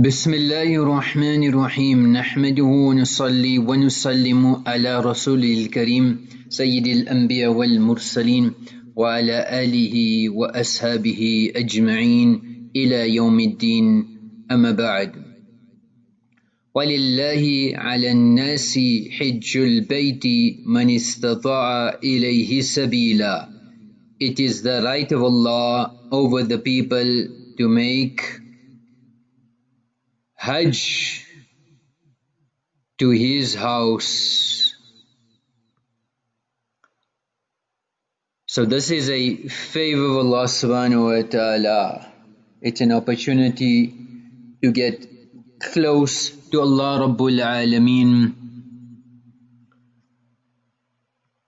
بسم الله الرحمن الرحيم. نحمده ونصلي ونسلم على رسول الكريم سيد الأنبياء والمرسلين وعلى آله وأصحابه أجمعين إلى يوم الدين. أما بعد ولله على الناس حج البيت من استطاع إليه سبيلا. It is the right of Allah over the people to make Hajj to his house. So this is a favor of Allah subhanahu wa ta'ala. It's an opportunity to get close to Allah Rabbul Alameen.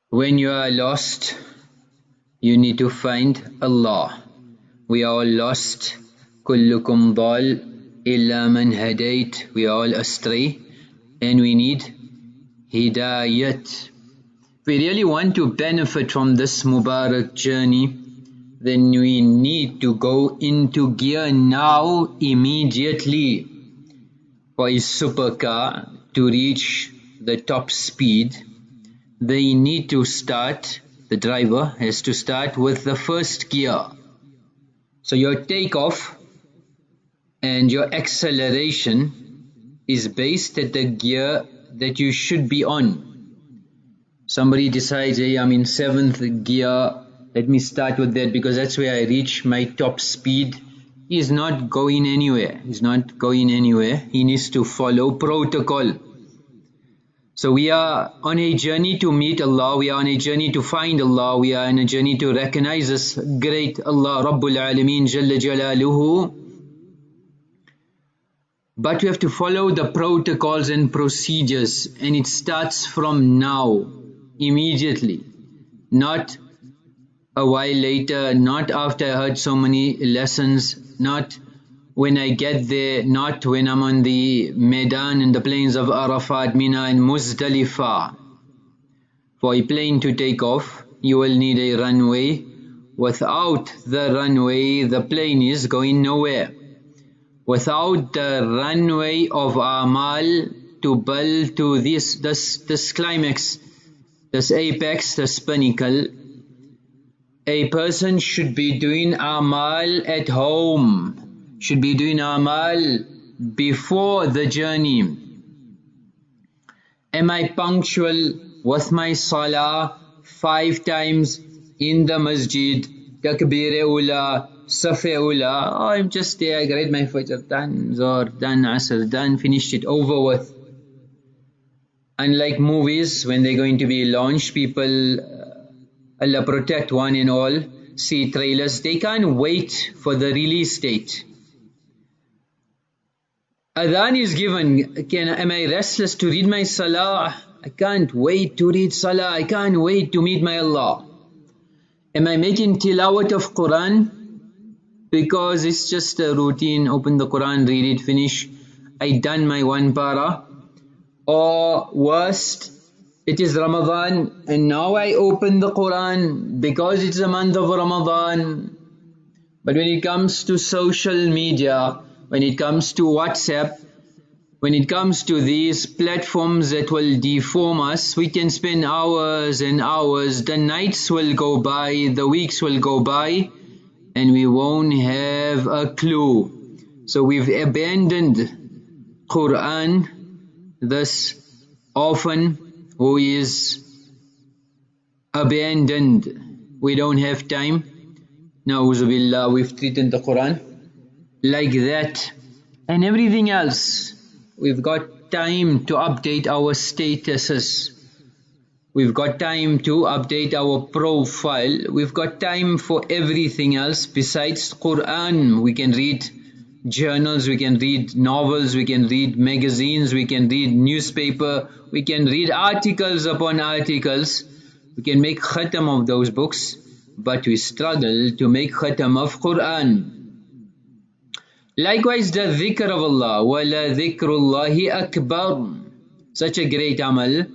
When you are lost, you need to find Allah. We are all lost. كلكم ضال إلا من هديت we are all astray and we need hidayat we really want to benefit from this Mubarak journey then we need to go into gear now immediately for a supercar to reach the top speed they need to start the driver has to start with the first gear so your takeoff and your acceleration is based at the gear that you should be on. Somebody decides, hey, I'm in seventh gear, let me start with that because that's where I reach my top speed. He's not going anywhere. He's not going anywhere. He needs to follow protocol. So we are on a journey to meet Allah, we are on a journey to find Allah, we are on a journey to recognize this great Allah Rabbul Alameen Jalla Jalaluhu but you have to follow the protocols and procedures and it starts from now, immediately, not a while later, not after I heard so many lessons, not when I get there, not when I'm on the Medan in the plains of Arafat, Mina and Muzdalifah. For a plane to take off, you will need a runway. Without the runway, the plane is going nowhere without the runway of Amal to build to this, this, this climax, this apex, this pinnacle, a person should be doing Amal at home, should be doing Amal before the journey. Am I punctual with my Salah five times in the masjid, takbir ula, Safi Ula, oh, I'm just there, I read my Fajr, done, Zohar, done, Asr, done, finished it, over with. Unlike movies, when they're going to be launched, people, uh, Allah protect one and all, see trailers, they can't wait for the release date. Adhan is given, can, am I restless to read my Salah? I can't wait to read Salah, I can't wait to meet my Allah. Am I making tilawat of Quran? Because it's just a routine open the Quran read it finish. I done my one para or worst it is Ramadan and now I open the Quran because it's a month of Ramadan. But when it comes to social media when it comes to WhatsApp when it comes to these platforms that will deform us, we can spend hours and hours, the nights will go by, the weeks will go by, and we won't have a clue. So we've abandoned Quran thus often who is abandoned. We don't have time. Na'uzubillah, we've treated the Quran like that. And everything else, we've got time to update our statuses We've got time to update our profile. We've got time for everything else besides Quran. We can read journals, we can read novels, we can read magazines, we can read newspaper, we can read articles upon articles. We can make khatam of those books, but we struggle to make khatam of Quran. Likewise, the dhikr of Allah, ولا ذكر الله akbar. Such a great amal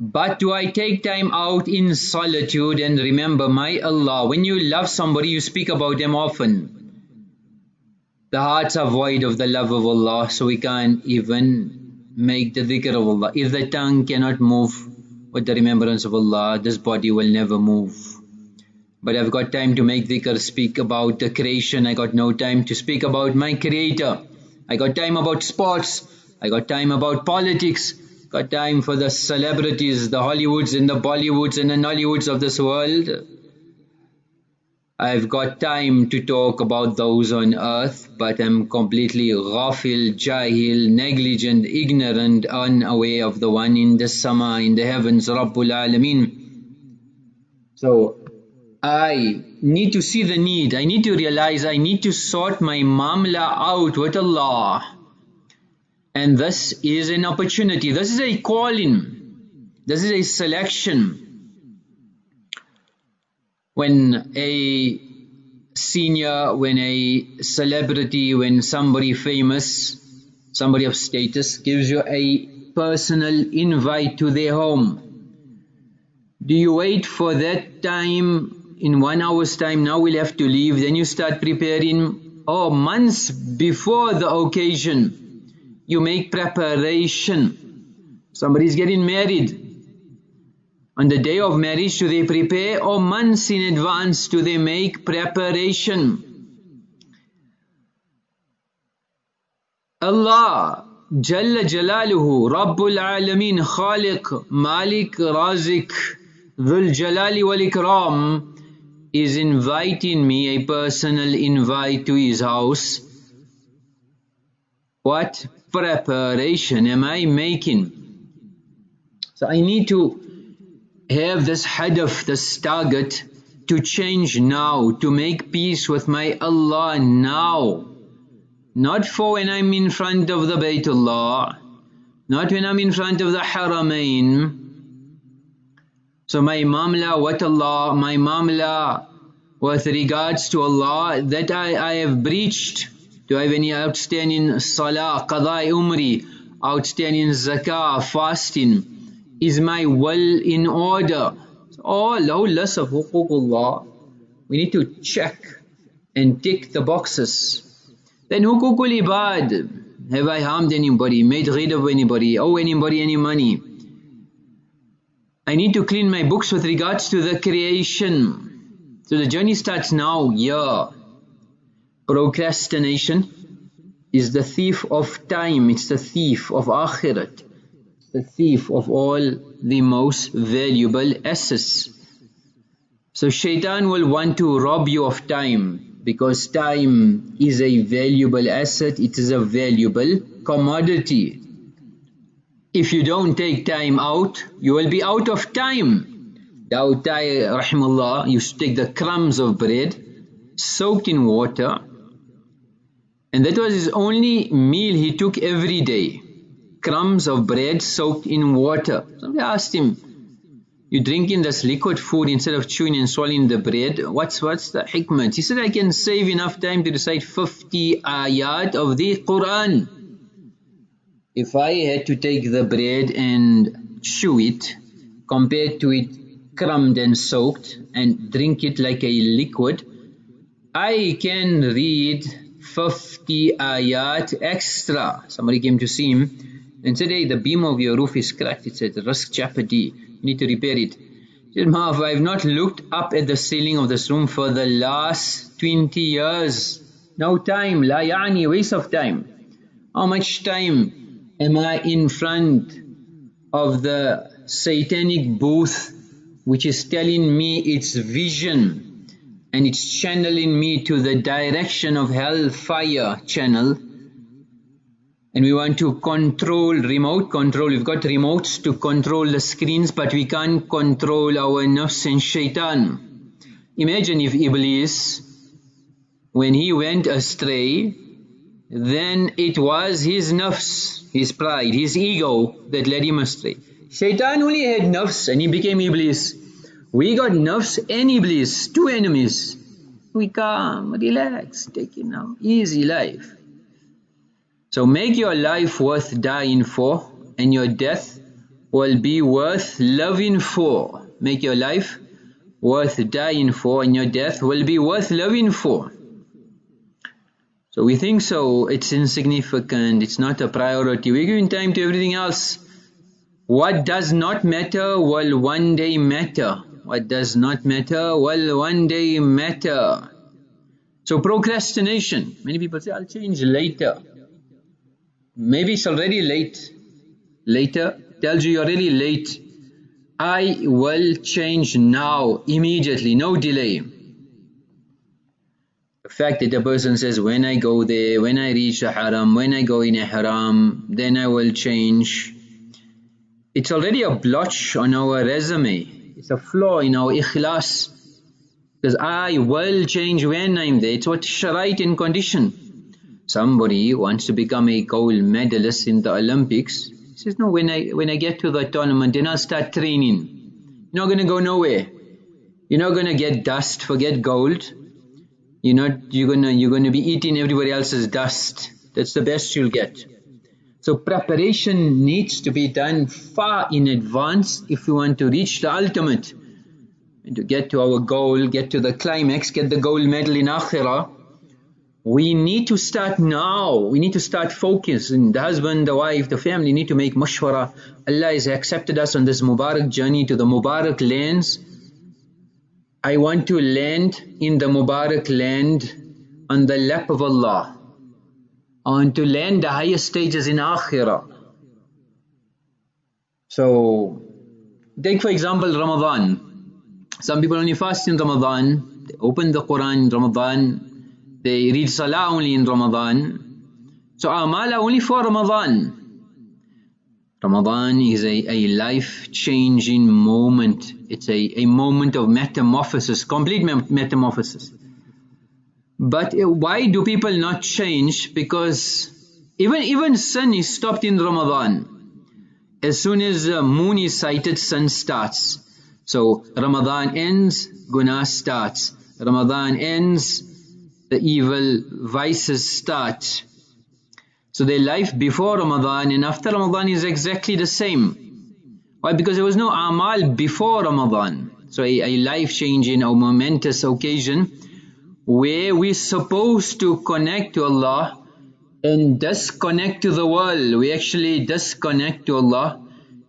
but do I take time out in solitude and remember my Allah? When you love somebody, you speak about them often. the hearts are void of the love of Allah so we can't even make the dhikr of Allah. If the tongue cannot move with the remembrance of Allah, this body will never move. But I've got time to make dhikr, speak about the creation. I got no time to speak about my creator. I got time about sports. I got time about politics. Got time for the celebrities, the Hollywoods and the Bollywoods and the Nollywoods of this world. I've got time to talk about those on earth, but I'm completely ghafil, jahil, negligent, ignorant, unaware of the one in the sama, in the heavens, Rabbul Alameen. So, I need to see the need, I need to realize I need to sort my mamla out with Allah. And this is an opportunity, this is a calling, this is a selection. When a senior, when a celebrity, when somebody famous, somebody of status gives you a personal invite to their home. Do you wait for that time, in one hour's time, now we'll have to leave, then you start preparing, or oh, months before the occasion, you make preparation. Somebody's getting married, on the day of marriage do they prepare or months in advance do they make preparation? Allah Jalla Jalaluhu Rabbul Alameen Khaliq Malik Razik Dhul Jalali Wal Ikram is inviting me a personal invite to his house. What preparation am I making? So I need to have this hadaf, this target to change now, to make peace with my Allah now. Not for when I'm in front of the Baytullah, not when I'm in front of the Haramain. So my mamla what Allah, my mamla with regards to Allah that I, I have breached. Do I have any outstanding salah, qadai umri, outstanding zakah, fasting? Is my will in order? All oh, low list of. We need to check and tick the boxes. Then hukukul ibad. Have I harmed anybody, made rid of anybody, owe anybody any money? I need to clean my books with regards to the creation. So the journey starts now, yeah. Procrastination is the thief of time, it's the thief of akhirat the thief of all the most valuable assets. So shaitan will want to rob you of time because time is a valuable asset, it is a valuable commodity. If you don't take time out, you will be out of time. Dawud Tai rahimullah used to take the crumbs of bread soaked in water and that was his only meal he took every day crumbs of bread soaked in water. Somebody asked him, you drinking this liquid food instead of chewing and swallowing the bread, what's what's the hikmah? He said, I can save enough time to recite 50 ayat of the Quran. If I had to take the bread and chew it, compared to it crumbed and soaked, and drink it like a liquid, I can read 50 ayat extra. Somebody came to see him and said, hey, the beam of your roof is cracked. It's at risk jeopardy. You need to repair it. He said, Maaf, I've not looked up at the ceiling of this room for the last 20 years. No time. La yani, waste of time. How much time am I in front of the satanic booth which is telling me its vision and it's channeling me to the direction of hellfire channel and we want to control, remote control, we've got remotes to control the screens but we can't control our nafs and shaitan. Imagine if Iblis, when he went astray, then it was his nafs, his pride, his ego that led him astray. Shaitan only had nafs and he became Iblis. We got nafs and Iblis, two enemies. We calm, relax, take it easy life. So make your life worth dying for and your death will be worth loving for. Make your life worth dying for and your death will be worth loving for. So we think so, it's insignificant, it's not a priority. We're giving time to everything else. What does not matter will one day matter. What does not matter will one day matter. So procrastination. Many people say, I'll change later. Maybe it's already late. Later tells you you're really late. I will change now, immediately, no delay. The fact that the person says, when I go there, when I reach the haram, when I go in a haram, then I will change. It's already a blotch on our resume. It's a flaw in our ikhlas. Because I will change when I'm there. It's what sharait in condition. Somebody wants to become a gold medalist in the Olympics he says, no, when I, when I get to the tournament, then I'll start training. You're not going to go nowhere. You're not going to get dust, forget gold. You're not, you're going to, you're going to be eating everybody else's dust. That's the best you'll get. So preparation needs to be done far in advance if we want to reach the ultimate. And to get to our goal, get to the climax, get the gold medal in Akhirah, we need to start now. We need to start focusing. The husband, the wife, the family need to make mashwara. Allah has accepted us on this Mubarak journey to the Mubarak lands. I want to land in the Mubarak land on the lap of Allah. Want to land the highest stages in Akhirah. So, take for example Ramadan. Some people only fast in Ramadan. They open the Quran in Ramadan they read Salah only in Ramadan. So Amal only for Ramadan. Ramadan is a, a life-changing moment. It's a, a moment of metamorphosis, complete metamorphosis. But uh, why do people not change? Because even even sun is stopped in Ramadan. As soon as the moon is sighted, sun starts. So Ramadan ends, Guna starts. Ramadan ends, the evil vices start. So their life before Ramadan and after Ramadan is exactly the same. Why? Because there was no amal before Ramadan. So a, a life-changing or momentous occasion where we're supposed to connect to Allah and disconnect to the world. We actually disconnect to Allah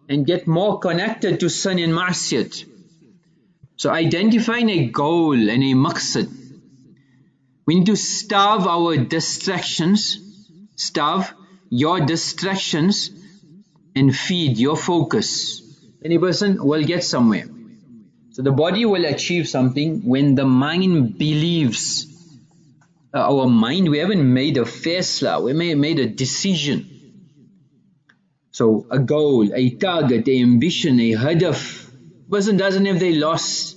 and get more connected to sun and ma'asiyat. So identifying a goal and a maqsad we need to starve our distractions, starve your distractions and feed your focus. Any person will get somewhere. So the body will achieve something when the mind believes. Uh, our mind, we haven't made a faisla, we may made a decision. So a goal, a target, a ambition, a hadaf. Person doesn't have their loss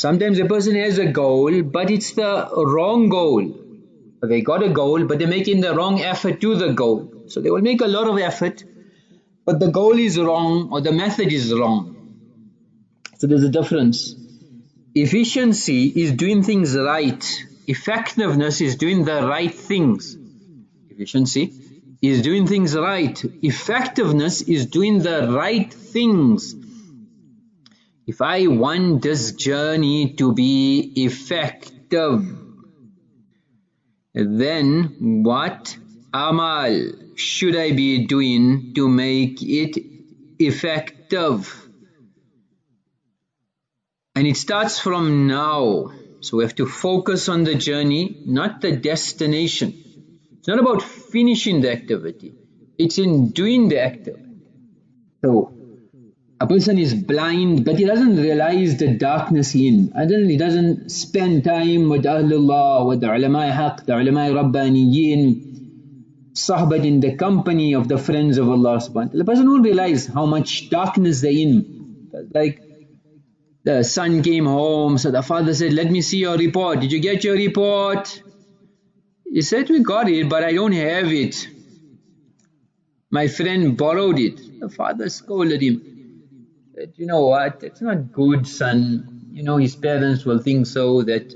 Sometimes a person has a goal, but it's the wrong goal. They got a goal, but they're making the wrong effort to the goal. So they will make a lot of effort, but the goal is wrong or the method is wrong. So there's a difference. Efficiency is doing things right. Effectiveness is doing the right things. Efficiency is doing things right. Effectiveness is doing the right things. If I want this journey to be effective, then what amal should I be doing to make it effective? And it starts from now. So we have to focus on the journey, not the destination. It's not about finishing the activity. It's in doing the activity. So a person is blind but he doesn't realize the darkness in and then he doesn't spend time with Ahlullah, with the ulama haq, the ulama rabbaniyin, sahbat in the company of the friends of Allah subhanahu The person won't realize how much darkness they're in. Like the son came home, so the father said, let me see your report. Did you get your report? He said, we got it, but I don't have it. My friend borrowed it. The father scolded him you know what, it's not good son. You know, his parents will think so that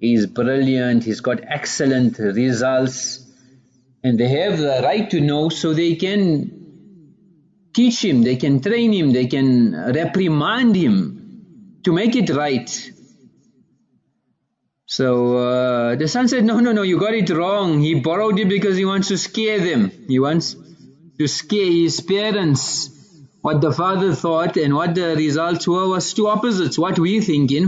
he's brilliant, he's got excellent results and they have the right to know so they can teach him, they can train him, they can reprimand him to make it right. So uh, the son said, no, no, no, you got it wrong. He borrowed it because he wants to scare them. He wants to scare his parents. What the father thought and what the results were was two opposites. What we're thinking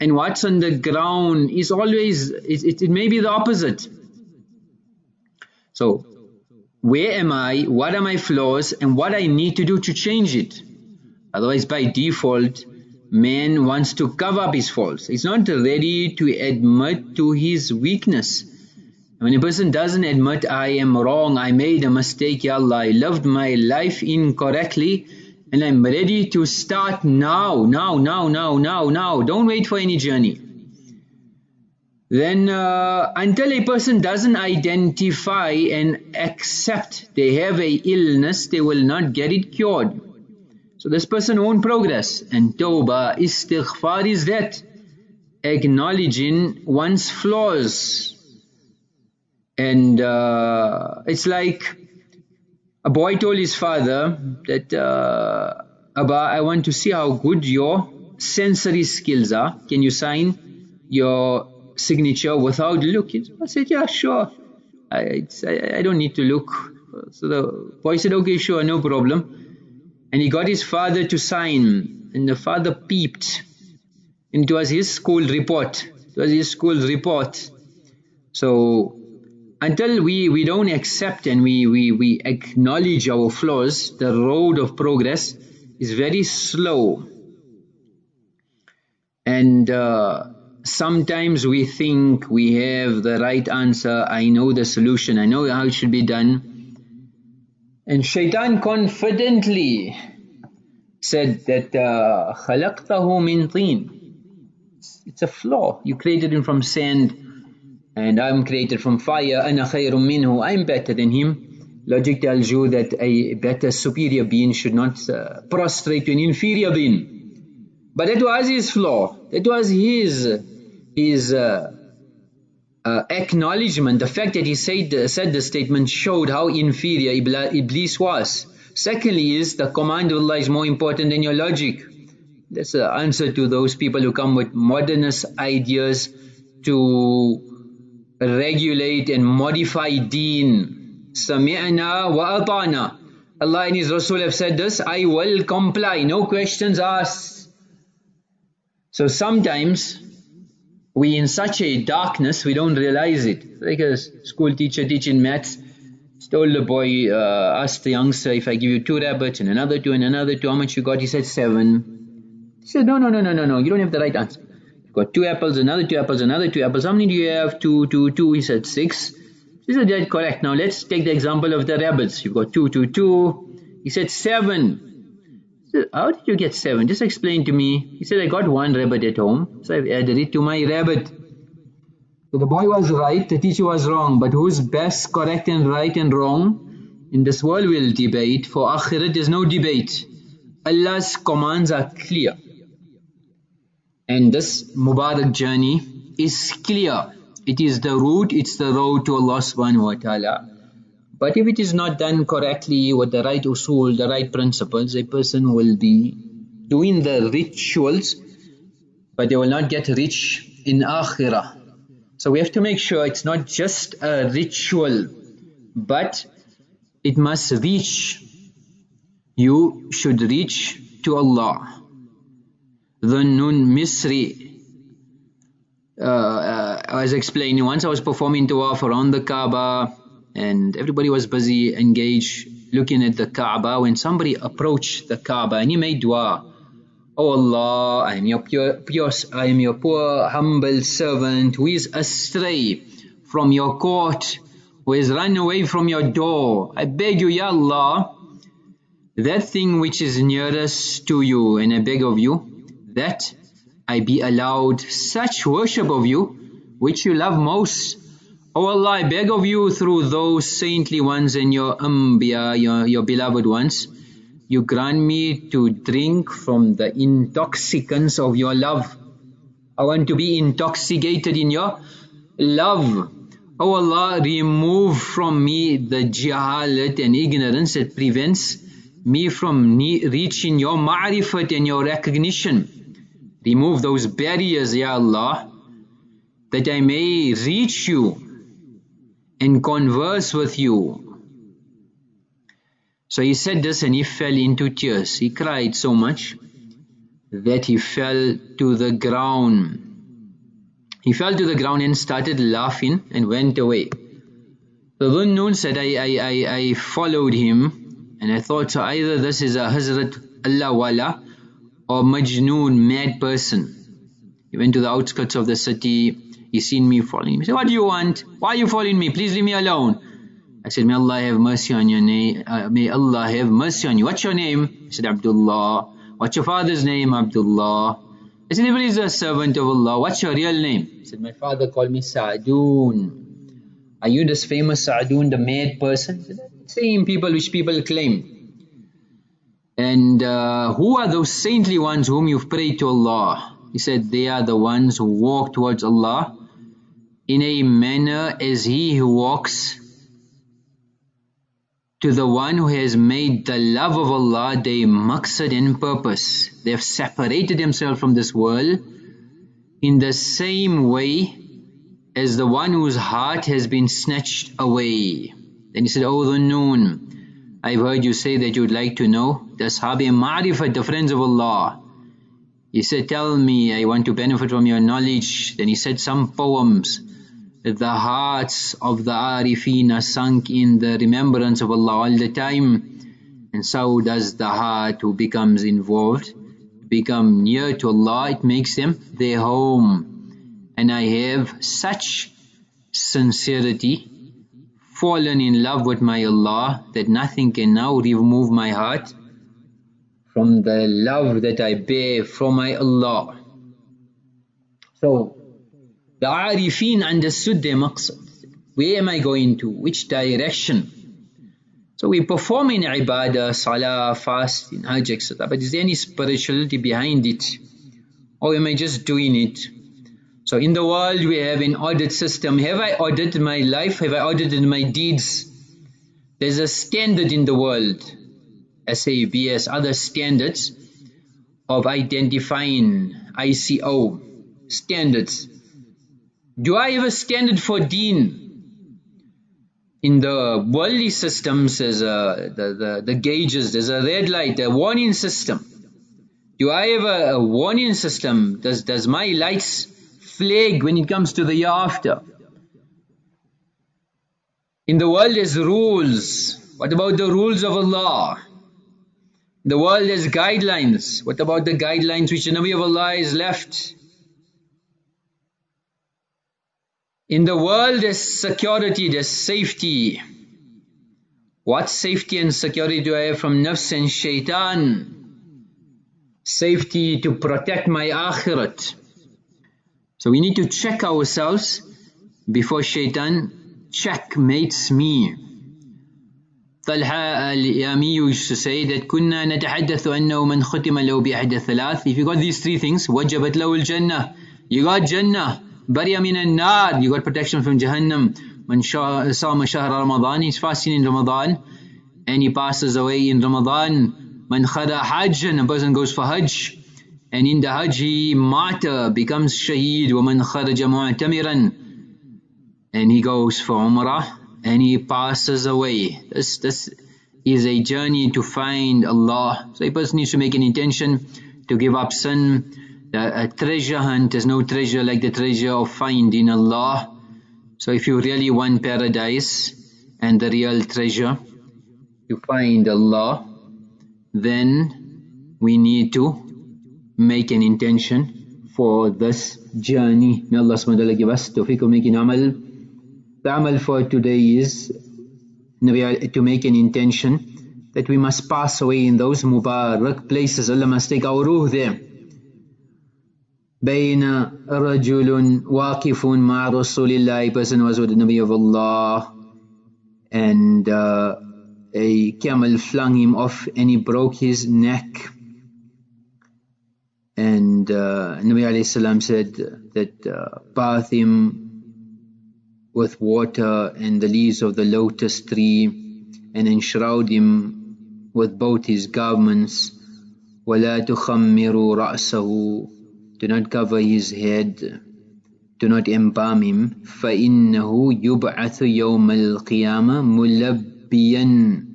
and what's on the ground is always, it, it, it may be the opposite. So where am I, what are my flaws and what I need to do to change it. Otherwise by default, man wants to cover up his faults. He's not ready to admit to his weakness. When a person doesn't admit, I am wrong, I made a mistake, Ya Allah, I lived my life incorrectly and I'm ready to start now, now, now, now, now, now. Don't wait for any journey. Then uh, until a person doesn't identify and accept they have a illness, they will not get it cured. So this person won't progress. And tawbah, istighfar is that acknowledging one's flaws. And uh, it's like a boy told his father that, uh, Abba, I want to see how good your sensory skills are. Can you sign your signature without looking? I said, yeah, sure. I, I, I don't need to look. So the boy said, okay, sure, no problem and he got his father to sign. And the father peeped. And it was his school report. It was his school report. So until we we don't accept and we we we acknowledge our flaws the road of progress is very slow. And uh, sometimes we think we have the right answer. I know the solution. I know how it should be done and Shaitan confidently said that uh, khalaqtahu مِنْ طِينِ It's a flaw. You created him from sand and I'm created from fire. أنا خيرُ مِنْهُ I'm better than him. Logic tells you that a better superior being should not uh, prostrate to an inferior being. But that was his flaw. That was his his uh, uh, acknowledgement, the fact that he said, said the statement showed how inferior Iblis was. Secondly is the command of Allah is more important than your logic. That's the answer to those people who come with modernist ideas to regulate and modify deen. Sami'na wa ata'na. Allah and His Rasul have said this, I will comply, no questions asked. So sometimes we in such a darkness we don't realize it. Like a school teacher teaching maths. Told the boy uh, asked the youngster if I give you two rabbits and another two and another two. How much you got? He said seven. He said no no no no no no. You don't have the right answer. You've got two apples another two apples another two apples. How many do you have? Two two two. He said six. He said that's correct. Now let's take the example of the rabbits. You've got two two two. He said seven how did you get seven? Just explain to me. He said, I got one rabbit at home, so I've added it to my rabbit. So the boy was right, the teacher was wrong, but who's best, correct and right and wrong? In this world we'll debate, for akhirat there's no debate. Allah's commands are clear. And this Mubarak journey is clear. It is the route, it's the road to Allah subhanahu wa ta'ala. But if it is not done correctly with the right usul, the right principles, a person will be doing the rituals, but they will not get rich in akhirah. So we have to make sure it's not just a ritual, but it must reach. You should reach to Allah. Dhun Nun Misri uh, uh, explaining, once I was performing tawaf around the Kaaba, and everybody was busy engaged looking at the Kaaba when somebody approached the Kaaba and he made dua Oh Allah, I am your pure, pure, I am your poor humble servant who is astray from your court, who has run away from your door. I beg you, Ya Allah, that thing which is nearest to you, and I beg of you, that I be allowed such worship of you, which you love most, O oh Allah, I beg of you through those saintly ones and your Anbiya, your, your beloved ones, you grant me to drink from the intoxicants of your love. I want to be intoxicated in your love. O oh Allah, remove from me the jahalat and ignorance that prevents me from reaching your ma'rifat and your recognition. Remove those barriers, Ya Allah that I may reach you and converse with you. So he said this and he fell into tears. He cried so much that he fell to the ground. He fell to the ground and started laughing and went away. The Dhunnun said, I, I, I, I followed him and I thought so either this is a Hazrat Allah Wala or Majnoon, mad person. He went to the outskirts of the city, he seen me following He said, what do you want? Why are you following me? Please leave me alone. I said, may Allah have mercy on your name, uh, may Allah have mercy on you. What's your name? He said, Abdullah. What's your father's name? Abdullah. I said, if is a servant of Allah, what's your real name? He said, my father called me Sa'dun. Are you this famous Sa'dun, the mad person? Said, Same people which people claim. And uh, who are those saintly ones whom you've prayed to Allah? He said, they are the ones who walk towards Allah in a manner as he who walks to the one who has made the love of Allah their maqsad and purpose. They have separated themselves from this world in the same way as the one whose heart has been snatched away. Then he said, O Dhun Nun, I've heard you say that you would like to know the Ashabi Ma'rifat, the friends of Allah. He said, tell me, I want to benefit from your knowledge. Then he said some poems. The hearts of the Arifin are sunk in the remembrance of Allah all the time. And so does the heart who becomes involved, become near to Allah, it makes them their home and I have such sincerity, fallen in love with my Allah that nothing can now remove my heart from the love that I bear from my Allah. So, the Arifin understood their maqsad. Where am I going to? Which direction? So we perform in ibadah, salah, fasting, hajj, etc. But is there any spirituality behind it? Or am I just doing it so in the world we have an audit system. Have I audited my life? Have I audited my deeds? There's a standard in the world, SABS, other standards of identifying ISO standards. Do I have a standard for deen? In the worldly systems, there's a, the, the, the gauges, there's a red light, a warning system. Do I have a, a warning system? Does, does my lights flag when it comes to the year after. In the world there's rules. What about the rules of Allah? The world has guidelines. What about the guidelines which the Nabi of Allah has left? In the world there's security, there's safety. What safety and security do I have from nafs and shaitan? Safety to protect my akhirat. So we need to check ourselves before shaitan checkmates me. Used to say that كنا نتحدث أنه من ختم له بأحد الثلاث If you got these three things وجبت له الجنة You got Jannah بريا من النار You got protection from Jahannam من صام شهر رمضان He's fasting in Ramadan and he passes away in Ramadan من خذا حج and a person goes for Hajj and in the Hajj he martyr becomes shaheed ومن خرج معتمرا and he goes for Umrah and he passes away this, this is a journey to find Allah so a person needs to make an intention to give up sin a treasure hunt is no treasure like the treasure of finding Allah so if you really want paradise and the real treasure to find Allah then we need to make an intention for this journey. May Allah subhanahu wa ta'ala give us tawfiq of making amal. The amal for today is to make an intention that we must pass away in those mubarak places. Allah must take our ruh there. بين رجل واقف مع رسول الله a person was with the Nabi of Allah and uh, a camel flung him off and he broke his neck and uh, Nabi alayhi said that uh, bath him with water and the leaves of the lotus tree and enshroud him with both his garments وَلَا تُخَمِّرُوا رَأْسَهُ Do not cover his head do not embalm him فإنه يبعث يوم القيامة ملبيا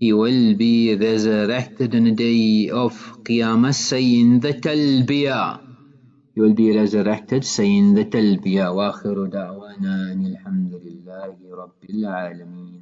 he will be resurrected on the day of Qiyamah saying the talbiyah he will be resurrected saying the talbiyah وآخر دعوانا أن الحمد لله رب العالمين